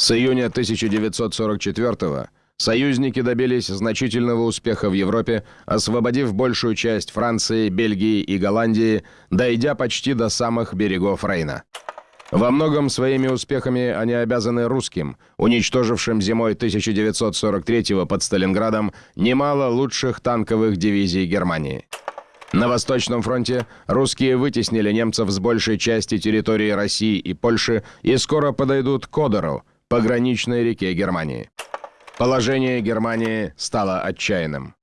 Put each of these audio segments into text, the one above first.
С июня 1944 союзники добились значительного успеха в Европе, освободив большую часть Франции, Бельгии и Голландии, дойдя почти до самых берегов Рейна. Во многом своими успехами они обязаны русским, уничтожившим зимой 1943 под Сталинградом немало лучших танковых дивизий Германии. На Восточном фронте русские вытеснили немцев с большей части территории России и Польши и скоро подойдут к Одеру, пограничной реке Германии. Положение Германии стало отчаянным.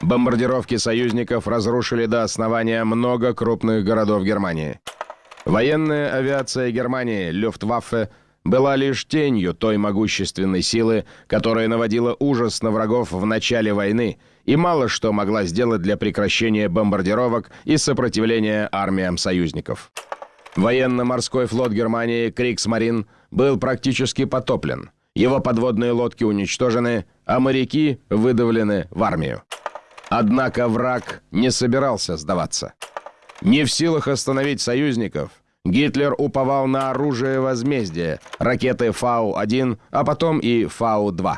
Бомбардировки союзников разрушили до основания много крупных городов Германии. Военная авиация Германии, Люфтваффе, была лишь тенью той могущественной силы, которая наводила ужас на врагов в начале войны и мало что могла сделать для прекращения бомбардировок и сопротивления армиям союзников. Военно-морской флот Германии «Криксмарин» был практически потоплен. Его подводные лодки уничтожены, а моряки выдавлены в армию. Однако враг не собирался сдаваться. Не в силах остановить союзников, Гитлер уповал на оружие возмездия, ракеты Фау-1, а потом и Фау-2.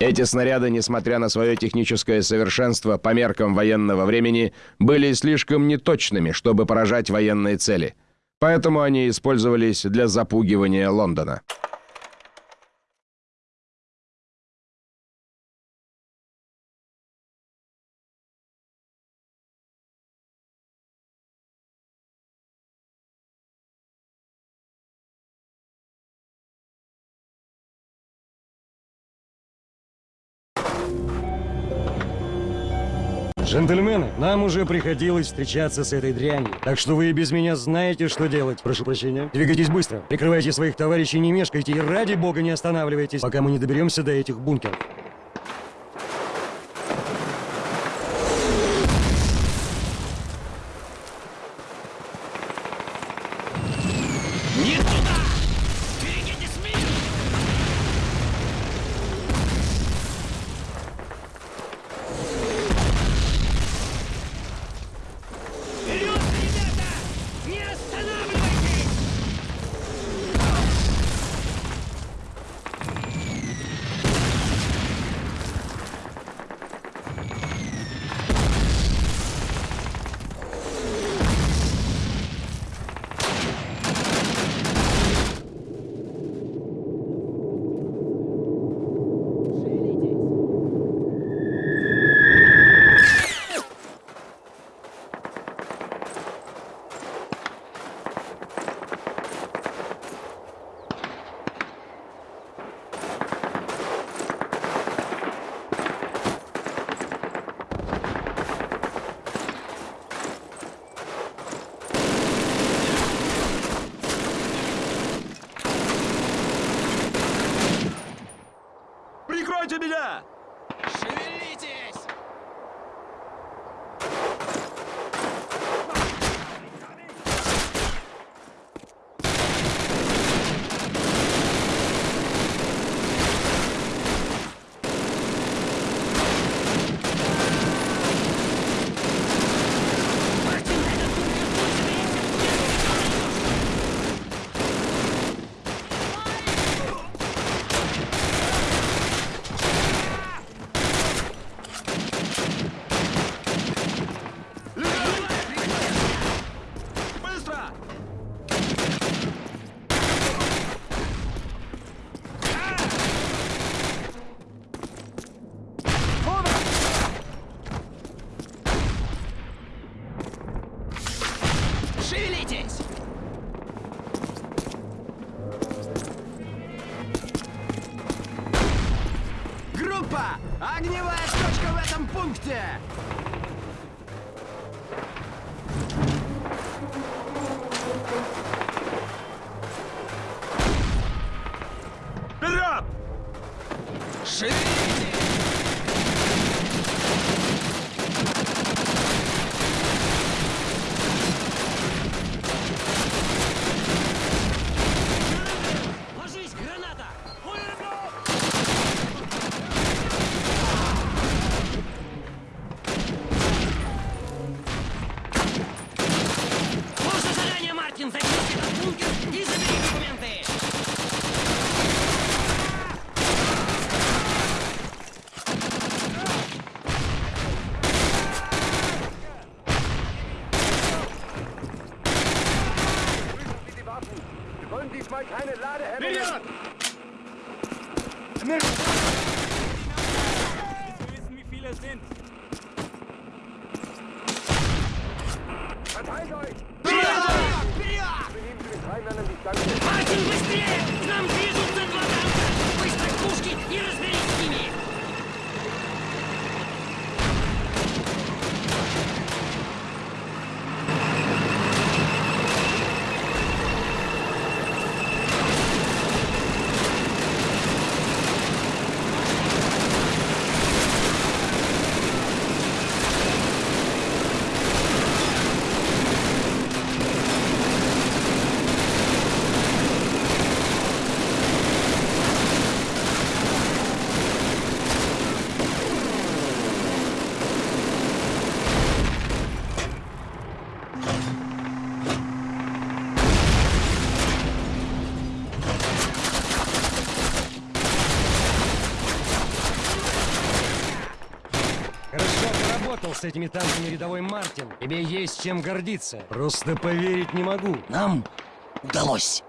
Эти снаряды, несмотря на свое техническое совершенство по меркам военного времени, были слишком неточными, чтобы поражать военные цели – Поэтому они использовались для запугивания Лондона. Джентльмены, нам уже приходилось встречаться с этой дрянью, так что вы и без меня знаете, что делать. Прошу прощения. Двигайтесь быстро, прикрывайте своих товарищей, не мешкайте и ради бога не останавливайтесь, пока мы не доберемся до этих бункеров. Огневая точка в этом пункте! Вперед! Шевелись! keine Ladehemmungen. Lilian! Nimm! С этими танками рядовой Мартин. Тебе есть чем гордиться. Просто поверить не могу. Нам удалось.